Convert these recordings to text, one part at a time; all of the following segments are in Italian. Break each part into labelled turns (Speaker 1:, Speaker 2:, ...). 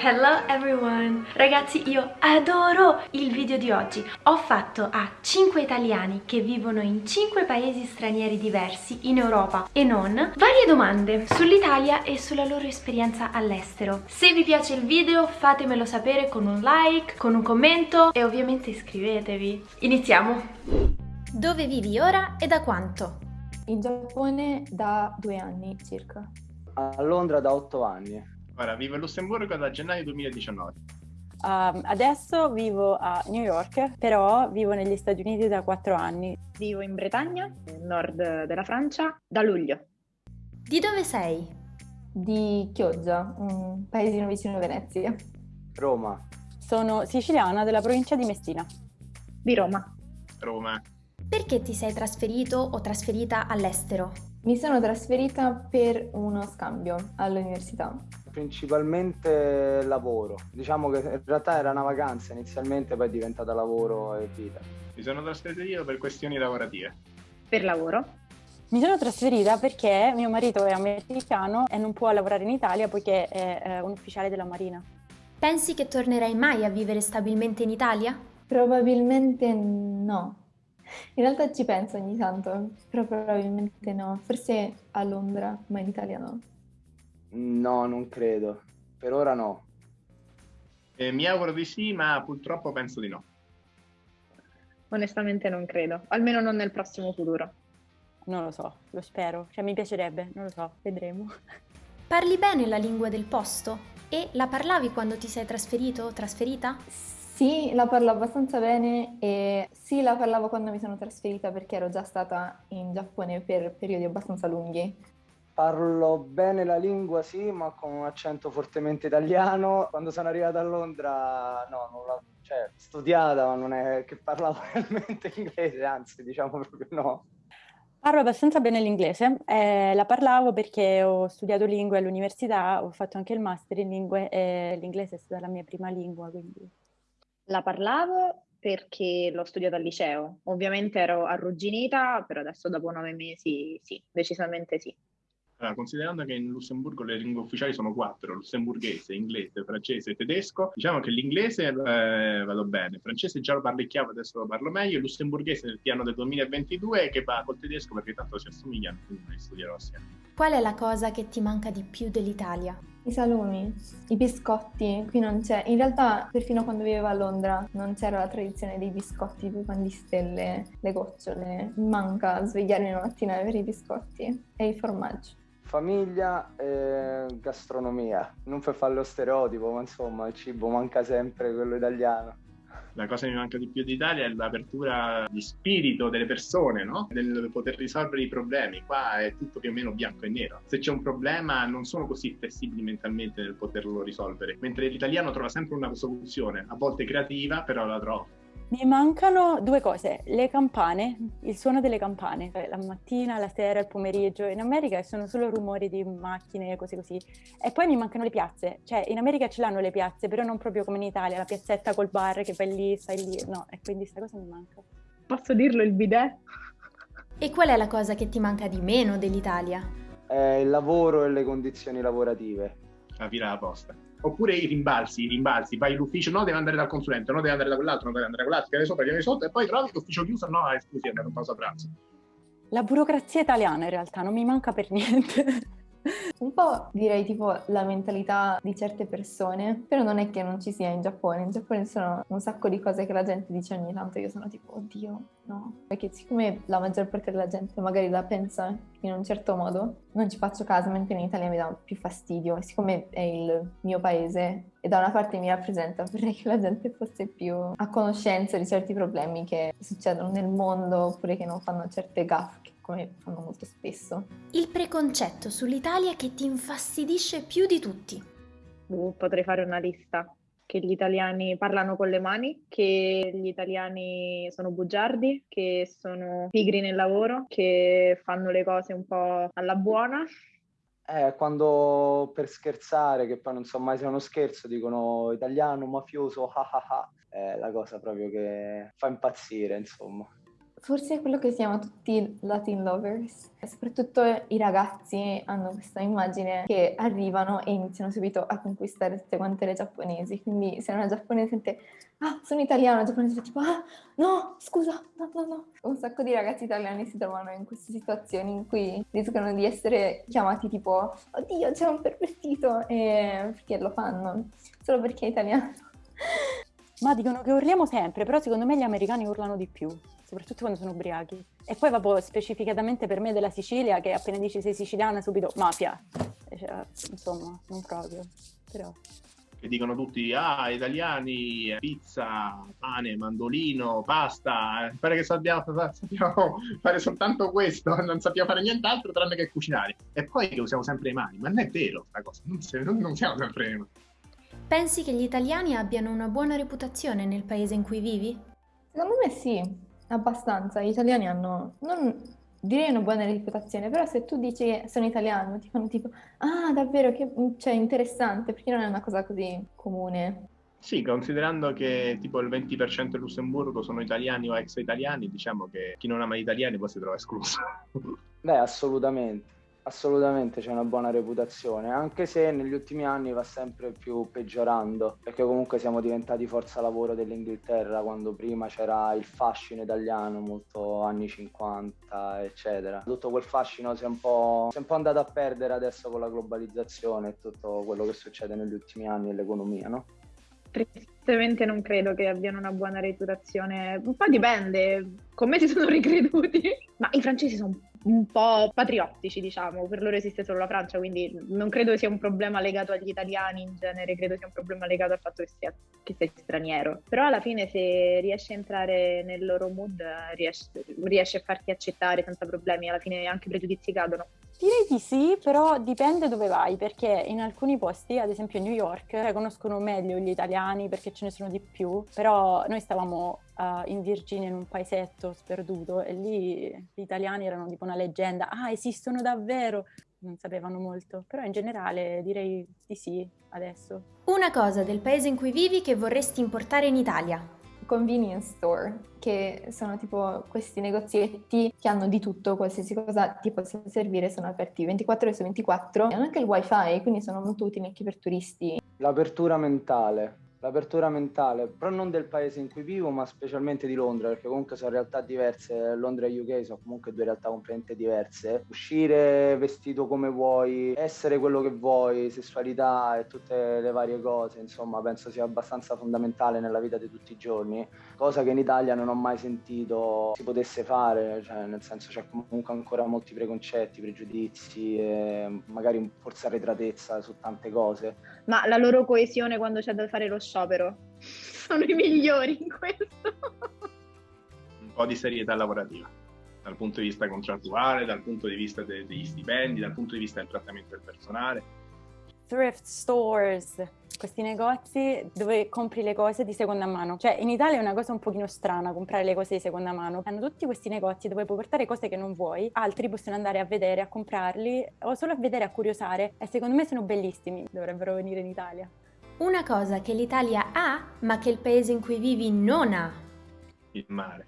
Speaker 1: Hello everyone! Ragazzi io adoro il video di oggi. Ho fatto a 5 italiani che vivono in 5 paesi stranieri diversi in Europa e non varie domande sull'Italia e sulla loro esperienza all'estero. Se vi piace il video fatemelo sapere con un like, con un commento e ovviamente iscrivetevi. Iniziamo! Dove vivi ora e da quanto?
Speaker 2: In Giappone da due anni circa.
Speaker 3: A Londra da otto anni.
Speaker 4: Ora, vivo a Lussemburgo da gennaio 2019.
Speaker 5: Um, adesso vivo a New York, però vivo negli Stati Uniti da quattro anni.
Speaker 6: Vivo in Bretagna, nel nord della Francia, da luglio.
Speaker 1: Di dove sei?
Speaker 2: Di Chioggia, un paesino vicino a Venezia.
Speaker 3: Roma.
Speaker 5: Sono siciliana della provincia di Messina.
Speaker 6: Di Roma.
Speaker 4: Roma.
Speaker 1: Perché ti sei trasferito o trasferita all'estero?
Speaker 2: Mi sono trasferita per uno scambio all'università.
Speaker 3: Principalmente lavoro. Diciamo che in realtà era una vacanza inizialmente, poi è diventata lavoro e vita.
Speaker 4: Mi sono trasferito io per questioni lavorative.
Speaker 6: Per lavoro.
Speaker 5: Mi sono trasferita perché mio marito è americano e non può lavorare in Italia poiché è eh, un ufficiale della Marina.
Speaker 1: Pensi che tornerai mai a vivere stabilmente in Italia?
Speaker 2: Probabilmente no. In realtà ci penso ogni tanto, però probabilmente no. Forse a Londra, ma in Italia no.
Speaker 3: No, non credo. Per ora no.
Speaker 4: Eh, mi auguro di sì, ma purtroppo penso di no.
Speaker 6: Onestamente non credo, almeno non nel prossimo futuro.
Speaker 5: Non lo so, lo spero. Cioè mi piacerebbe, non lo so, vedremo.
Speaker 1: Parli bene la lingua del posto? E la parlavi quando ti sei trasferito o trasferita?
Speaker 2: Sì, la parlo abbastanza bene e sì, la parlavo quando mi sono trasferita perché ero già stata in Giappone per periodi abbastanza lunghi.
Speaker 3: Parlo bene la lingua, sì, ma con un accento fortemente italiano. Quando sono arrivata a Londra, no, non l'ho cioè, studiata, ma non è che parlavo realmente inglese, anzi, diciamo proprio no.
Speaker 5: Parlo abbastanza bene l'inglese, eh, la parlavo perché ho studiato lingue all'università, ho fatto anche il master in lingue e l'inglese è stata la mia prima lingua, quindi...
Speaker 6: La parlavo perché l'ho studiato al liceo. Ovviamente ero arrugginita, però adesso dopo nove mesi sì, decisamente sì.
Speaker 4: Allora, considerando che in Lussemburgo le lingue ufficiali sono quattro, lussemburghese, inglese, francese e tedesco, diciamo che l'inglese eh, vado bene, il francese già lo parlicchiavo, adesso lo parlo meglio, il lussemburghese nel piano del 2022 che va col tedesco perché tanto si assomigliano, quindi li studierò assieme.
Speaker 1: Qual è la cosa che ti manca di più dell'Italia?
Speaker 2: I salumi, i biscotti, qui non c'è. In realtà, perfino quando vivevo a Londra, non c'era la tradizione dei biscotti, tipo pan di stelle, le gocciole. Mi manca svegliarmi la mattina e avere i biscotti e il formaggio.
Speaker 3: Famiglia e gastronomia. Non per fare lo stereotipo, ma insomma, il cibo manca sempre, quello italiano.
Speaker 4: La cosa che mi manca di più d'Italia è l'apertura di spirito delle persone, no? Del poter risolvere i problemi. Qua è tutto più o meno bianco e nero. Se c'è un problema non sono così flessibili mentalmente nel poterlo risolvere, mentre l'italiano trova sempre una soluzione, a volte creativa, però la trova.
Speaker 5: Mi mancano due cose, le campane, il suono delle campane, la mattina, la sera, il pomeriggio. In America sono solo rumori di macchine, cose così. E poi mi mancano le piazze, cioè in America ce l'hanno le piazze, però non proprio come in Italia, la piazzetta col bar che vai lì, stai lì. No, e quindi questa cosa mi manca.
Speaker 6: Posso dirlo il bidet?
Speaker 1: E qual è la cosa che ti manca di meno dell'Italia?
Speaker 3: Eh, il lavoro e le condizioni lavorative.
Speaker 4: La fila alla posta. Oppure i rimbalzi, i rimbalzi, vai all'ufficio, no, deve andare dal consulente, no, deve andare da quell'altro, no, deve andare da quell'altro, viene sopra, viene sotto, e poi trovi l'ufficio chiuso, no, eh, scusi, è andato pausa pranzo.
Speaker 5: La burocrazia italiana in realtà non mi manca per niente.
Speaker 2: Un po' direi tipo la mentalità di certe persone, però non è che non ci sia in Giappone. In Giappone sono un sacco di cose che la gente dice ogni tanto, io sono tipo, oddio, no. Perché siccome la maggior parte della gente magari la pensa in un certo modo, non ci faccio caso, mentre in Italia mi dà più fastidio. E siccome è il mio paese e da una parte mi rappresenta, vorrei che la gente fosse più a conoscenza di certi problemi che succedono nel mondo oppure che non fanno certe gaffe come fanno molto spesso.
Speaker 1: Il preconcetto sull'Italia che ti infastidisce più di tutti.
Speaker 6: Uh, potrei fare una lista. Che gli italiani parlano con le mani, che gli italiani sono bugiardi, che sono pigri nel lavoro, che fanno le cose un po' alla buona.
Speaker 3: Eh, quando per scherzare, che poi non so mai se è uno scherzo, dicono italiano, mafioso, ah ah ah, è la cosa proprio che fa impazzire, insomma
Speaker 2: forse è quello che si chiama tutti Latin lovers. Soprattutto i ragazzi hanno questa immagine che arrivano e iniziano subito a conquistare tutte quante le giapponesi. Quindi se una giapponese sente ah, sono italiano, il giapponese tipo ah, no, scusa, no, no, no. Un sacco di ragazzi italiani si trovano in queste situazioni in cui rischiano di essere chiamati tipo oddio, c'è un pervertito e perché lo fanno, solo perché è italiano.
Speaker 5: Ma dicono che urliamo sempre, però secondo me gli americani urlano di più, soprattutto quando sono ubriachi. E poi vabbè, specificatamente per me della Sicilia, che appena dici sei siciliana subito mafia. Cioè, insomma, non proprio, però
Speaker 4: che dicono tutti, ah, italiani, pizza, pane, mandolino, pasta, pare che sappiamo, sappiamo, fare soltanto questo, non sappiamo fare nient'altro tranne che cucinare. E poi che usiamo sempre le mani, ma non è vero questa cosa, non, non siamo sempre le mani.
Speaker 1: Pensi che gli italiani abbiano una buona reputazione nel paese in cui vivi?
Speaker 2: Secondo me sì, abbastanza. Gli italiani hanno, non direi una buona reputazione, però se tu dici che sono italiano, ti fanno tipo, ah davvero, che cioè, interessante, perché non è una cosa così comune.
Speaker 4: Sì, considerando che tipo il 20% del Lussemburgo sono italiani o ex italiani, diciamo che chi non ama gli italiani poi si trova escluso.
Speaker 3: Beh, assolutamente. Assolutamente c'è una buona reputazione, anche se negli ultimi anni va sempre più peggiorando, perché comunque siamo diventati forza lavoro dell'Inghilterra, quando prima c'era il fascino italiano, molto anni 50, eccetera. Tutto quel fascino si è un po', si è un po andato a perdere adesso con la globalizzazione e tutto quello che succede negli ultimi anni nell'economia, no?
Speaker 6: Tristemente non credo che abbiano una buona reputazione, un po' dipende, come si sono ricreduti, ma i francesi sono un po' patriottici, diciamo, per loro esiste solo la Francia, quindi non credo sia un problema legato agli italiani in genere, credo sia un problema legato al fatto che, sia, che sei straniero. Però alla fine se riesci a entrare nel loro mood, riesci, riesci a farti accettare senza problemi, alla fine anche i pregiudizi cadono.
Speaker 5: Direi di sì, però dipende dove vai, perché in alcuni posti, ad esempio New York, conoscono meglio gli italiani perché ce ne sono di più, però noi stavamo uh, in Virginia in un paesetto sperduto e lì gli italiani erano tipo una leggenda, ah esistono davvero, non sapevano molto, però in generale direi di sì adesso.
Speaker 1: Una cosa del paese in cui vivi che vorresti importare in Italia?
Speaker 2: Convenience store, che sono tipo questi negozietti che hanno di tutto, qualsiasi cosa ti possa servire, sono aperti 24 ore su 24 e hanno anche il wifi, quindi sono molto utili anche per turisti.
Speaker 3: L'apertura mentale, l'apertura mentale, però non del paese in cui vivo, ma specialmente di Londra, perché comunque sono realtà diverse. Londra e UK sono comunque due realtà completamente diverse. Uscire vestito come vuoi, essere quello che vuoi, sessualità e tutte le varie cose, insomma, penso sia abbastanza fondamentale nella vita di tutti i giorni, cosa che in Italia non ho mai sentito si potesse fare, cioè nel senso c'è comunque ancora molti preconcetti, pregiudizi e magari forse arretratezza su tante cose.
Speaker 6: Ma la loro coesione quando c'è da fare lo sciopero. Sono i migliori in questo.
Speaker 4: Un po' di serietà lavorativa, dal punto di vista contrattuale, dal punto di vista de- degli stipendi, dal punto di vista del trattamento del personale.
Speaker 5: Thrift stores, questi negozi dove compri le cose di seconda mano. Cioè in Italia è una cosa un pochino strana comprare le cose di seconda mano. Hanno tutti questi negozi dove puoi portare cose che non vuoi, altri possono andare a vedere, a comprarli o solo a vedere, a curiosare e secondo me sono bellissimi, dovrebbero venire in Italia.
Speaker 1: Una cosa che l'Italia ha, ma che il paese in cui vivi non ha.
Speaker 4: Il mare.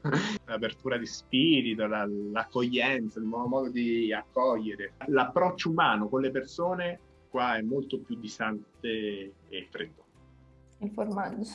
Speaker 4: L'apertura di spirito, la, l'accoglienza, il nuovo modo di accogliere. L'approccio umano con le persone qua è molto più distante e freddo.
Speaker 2: Il formaggio.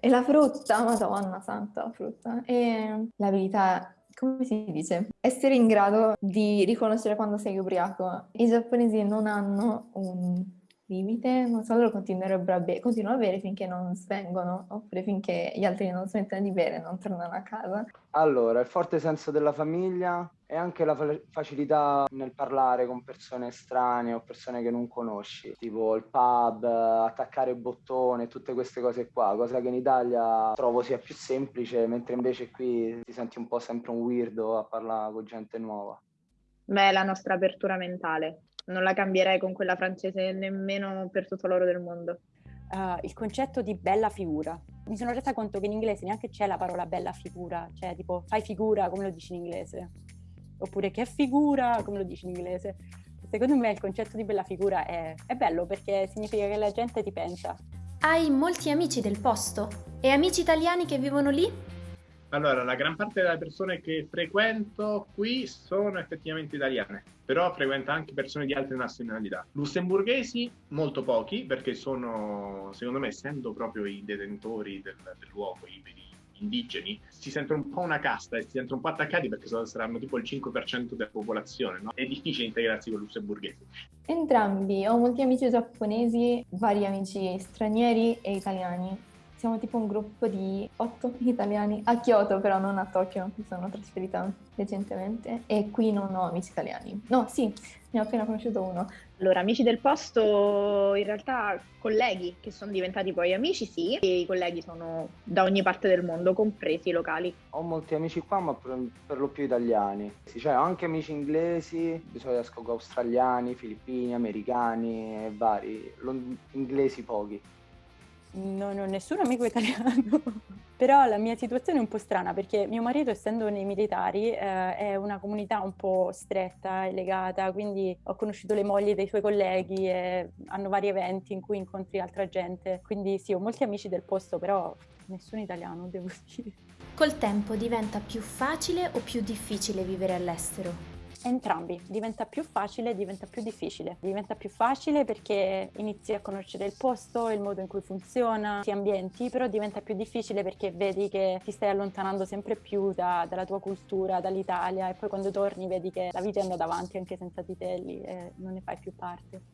Speaker 2: E la frutta, madonna santa, la frutta. E l'abilità come si dice? Essere in grado di riconoscere quando sei ubriaco. I giapponesi non hanno un limite, non so, loro continuerebbero a bere, continuano a bere finché non svengono, oppure finché gli altri non smettono di bere e non tornano a casa.
Speaker 3: Allora, il forte senso della famiglia e anche la fa- facilità nel parlare con persone estranee o persone che non conosci, tipo il pub, attaccare il bottone, tutte queste cose qua, cosa che in Italia trovo sia più semplice, mentre invece qui ti senti un po' sempre un weirdo a parlare con gente nuova.
Speaker 6: Beh, la nostra apertura mentale non la cambierei con quella francese nemmeno per tutto l'oro del mondo.
Speaker 5: Uh, il concetto di bella figura. Mi sono resa conto che in inglese neanche c'è la parola bella figura, cioè tipo fai figura come lo dici in inglese, oppure che figura come lo dici in inglese. Secondo me il concetto di bella figura è, è bello perché significa che la gente ti pensa.
Speaker 1: Hai molti amici del posto? E amici italiani che vivono lì?
Speaker 4: Allora, la gran parte delle persone che frequento qui sono effettivamente italiane, però frequento anche persone di altre nazionalità. Lussemburghesi, molto pochi, perché sono, secondo me, essendo proprio i detentori del, del luogo, i, i indigeni, si sentono un po' una casta e si sentono un po' attaccati perché saranno tipo il 5% della popolazione, no? È difficile integrarsi con i lussemburghesi.
Speaker 2: Entrambi, ho molti amici giapponesi, vari amici stranieri e italiani siamo tipo un gruppo di otto italiani a Kyoto, però non a Tokyo, mi sono trasferita recentemente e qui non ho amici italiani. No, sì, ne ho appena conosciuto uno.
Speaker 6: Allora, amici del posto, in realtà colleghi che sono diventati poi amici, sì, e i colleghi sono da ogni parte del mondo, compresi i locali.
Speaker 3: Ho molti amici qua, ma per, per lo più italiani. Sì, cioè, ho anche amici inglesi, di solito esco con australiani, filippini, americani e vari, inglesi pochi
Speaker 5: non ho nessun amico italiano, però la mia situazione è un po' strana perché mio marito, essendo nei militari, eh, è una comunità un po' stretta e legata, quindi ho conosciuto le mogli dei suoi colleghi e hanno vari eventi in cui incontri altra gente, quindi sì, ho molti amici del posto, però nessun italiano, devo dire.
Speaker 1: Col tempo diventa più facile o più difficile vivere all'estero?
Speaker 5: Entrambi, diventa più facile e diventa più difficile. Diventa più facile perché inizi a conoscere il posto, il modo in cui funziona, ti ambienti, però diventa più difficile perché vedi che ti stai allontanando sempre più da, dalla tua cultura, dall'Italia e poi quando torni vedi che la vita è andata avanti anche senza di te lì e non ne fai più parte.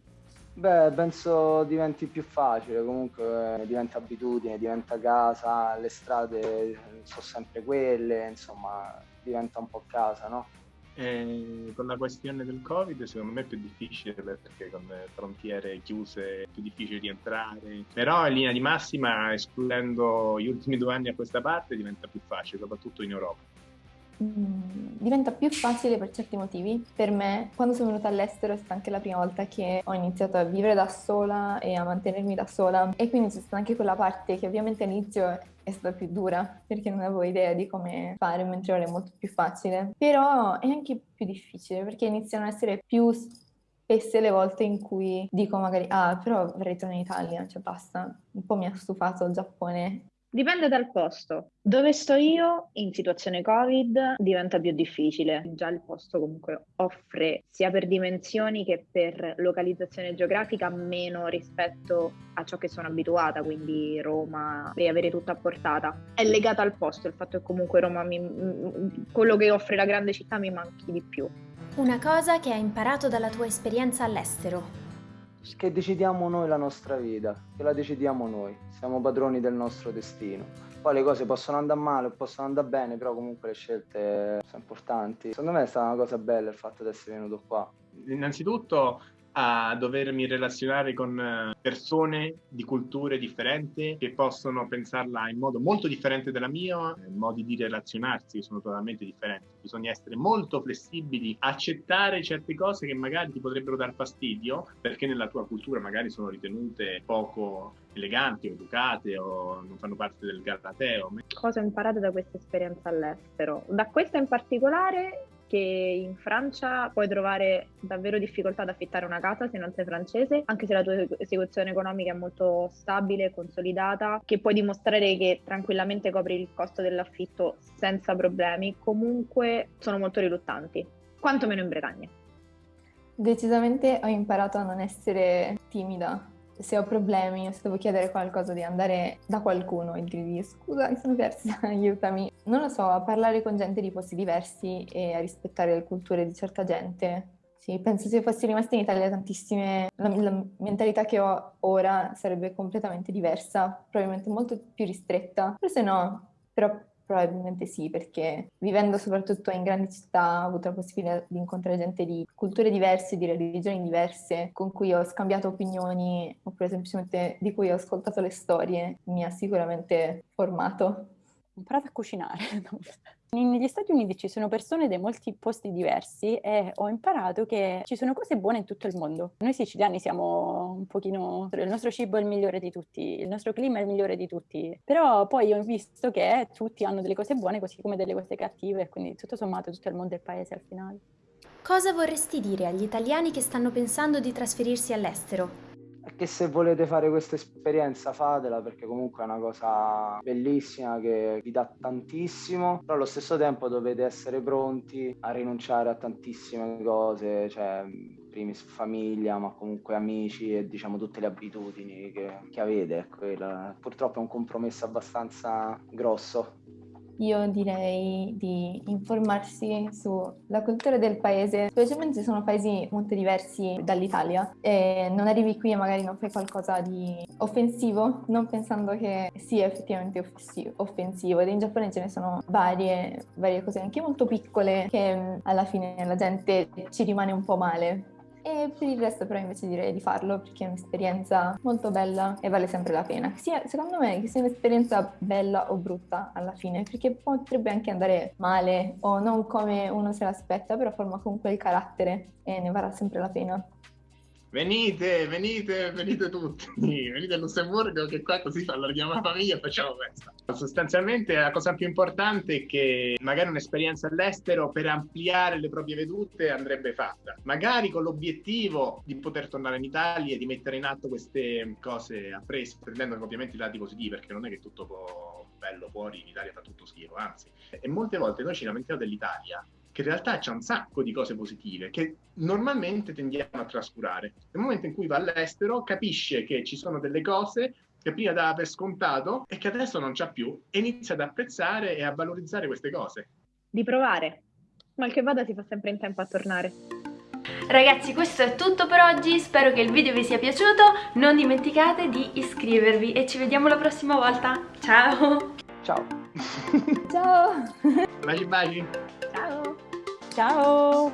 Speaker 3: Beh, penso diventi più facile, comunque diventa abitudine, diventa casa, le strade sono sempre quelle, insomma diventa un po' casa, no?
Speaker 4: Eh, con la questione del Covid secondo me è più difficile perché con le frontiere chiuse è più difficile rientrare, però in linea di massima escludendo gli ultimi due anni a questa parte diventa più facile, soprattutto in Europa.
Speaker 2: Mm, diventa più facile per certi motivi. Per me, quando sono venuta all'estero, è stata anche la prima volta che ho iniziato a vivere da sola e a mantenermi da sola. E quindi c'è stata anche quella parte che ovviamente all'inizio è stata più dura perché non avevo idea di come fare, mentre ora è molto più facile. Però è anche più difficile perché iniziano ad essere più spesse le volte in cui dico magari ah però vorrei tornare in Italia, cioè basta, un po' mi ha stufato il Giappone
Speaker 6: Dipende dal posto. Dove sto io in situazione Covid diventa più difficile. Già il posto comunque offre sia per dimensioni che per localizzazione geografica meno rispetto a ciò che sono abituata, quindi Roma devi avere tutto a portata. È legata al posto, il fatto che comunque Roma mi, quello che offre la grande città mi manchi di più.
Speaker 1: Una cosa che hai imparato dalla tua esperienza all'estero
Speaker 3: che decidiamo noi la nostra vita, che la decidiamo noi, siamo padroni del nostro destino. Poi le cose possono andare male o possono andare bene, però comunque le scelte sono importanti. Secondo me è stata una cosa bella il fatto di essere venuto qua.
Speaker 4: Innanzitutto a dovermi relazionare con eh, persone di culture differenti che possono pensarla in modo molto differente dalla mia, modi di relazionarsi sono totalmente differenti. Bisogna essere molto flessibili, accettare certe cose che magari ti potrebbero dar fastidio perché nella tua cultura magari sono ritenute poco eleganti o educate o non fanno parte del galateo.
Speaker 6: Cosa ho imparato da questa esperienza all'estero? Da questa in particolare che in Francia puoi trovare davvero difficoltà ad affittare una casa se non sei francese, anche se la tua situazione economica è molto stabile consolidata, che puoi dimostrare che tranquillamente copri il costo dell'affitto senza problemi, comunque sono molto riluttanti, quantomeno in Bretagna.
Speaker 2: Decisamente ho imparato a non essere timida se ho problemi se devo chiedere qualcosa di andare da qualcuno e dirgli scusa mi sono persa, aiutami. Non lo so, a parlare con gente di posti diversi e a rispettare le culture di certa gente. Sì, penso se fossi rimasta in Italia tantissime, la, la mentalità che ho ora sarebbe completamente diversa, probabilmente molto più ristretta. Forse no, però Probabilmente sì, perché vivendo soprattutto in grandi città ho avuto la possibilità di incontrare gente di culture diverse, di religioni diverse, con cui ho scambiato opinioni, oppure semplicemente di cui ho ascoltato le storie, mi ha sicuramente formato.
Speaker 5: Ho imparato a cucinare. Negli Stati Uniti ci sono persone da molti posti diversi e ho imparato che ci sono cose buone in tutto il mondo. Noi siciliani siamo un pochino... il nostro cibo è il migliore di tutti, il nostro clima è il migliore di tutti, però poi ho visto che tutti hanno delle cose buone così come delle cose cattive, quindi tutto sommato tutto il mondo è il paese al finale.
Speaker 1: Cosa vorresti dire agli italiani che stanno pensando di trasferirsi all'estero?
Speaker 3: Che se volete fare questa esperienza fatela perché comunque è una cosa bellissima che vi dà tantissimo, però allo stesso tempo dovete essere pronti a rinunciare a tantissime cose, cioè primis famiglia, ma comunque amici e diciamo tutte le abitudini che, che avete. Ecco, purtroppo è un compromesso abbastanza grosso
Speaker 2: io direi di informarsi sulla cultura del paese, specialmente se sono paesi molto diversi dall'Italia e non arrivi qui e magari non fai qualcosa di offensivo, non pensando che sia effettivamente offensivo. Ed in Giappone ce ne sono varie, varie cose anche molto piccole che alla fine la gente ci rimane un po' male e per il resto però invece direi di farlo perché è un'esperienza molto bella e vale sempre la pena. Sia, secondo me che sia un'esperienza bella o brutta alla fine, perché potrebbe anche andare male o non come uno se l'aspetta, però forma comunque il carattere e ne varrà sempre la pena.
Speaker 4: Venite, venite, venite tutti, venite a Lussemburgo che qua così allarghiamo la famiglia e facciamo festa. Sostanzialmente la cosa più importante è che magari un'esperienza all'estero per ampliare le proprie vedute andrebbe fatta, magari con l'obiettivo di poter tornare in Italia e di mettere in atto queste cose apprese, prendendo ovviamente i lati positivi, perché non è che tutto può bello fuori, in Italia fa tutto schifo, anzi. E molte volte noi ci lamentiamo dell'Italia, che in realtà c'è un sacco di cose positive che normalmente tendiamo a trascurare. Nel momento in cui va all'estero capisce che ci sono delle cose che prima dava per scontato e che adesso non c'ha più e inizia ad apprezzare e a valorizzare queste cose.
Speaker 6: Di provare. Mal che vada si fa sempre in tempo a tornare.
Speaker 1: Ragazzi questo è tutto per oggi, spero che il video vi sia piaciuto, non dimenticate di iscrivervi e ci vediamo la prossima volta. Ciao!
Speaker 3: Ciao!
Speaker 2: Ciao!
Speaker 4: Baci baci! Ciao!
Speaker 5: Ciao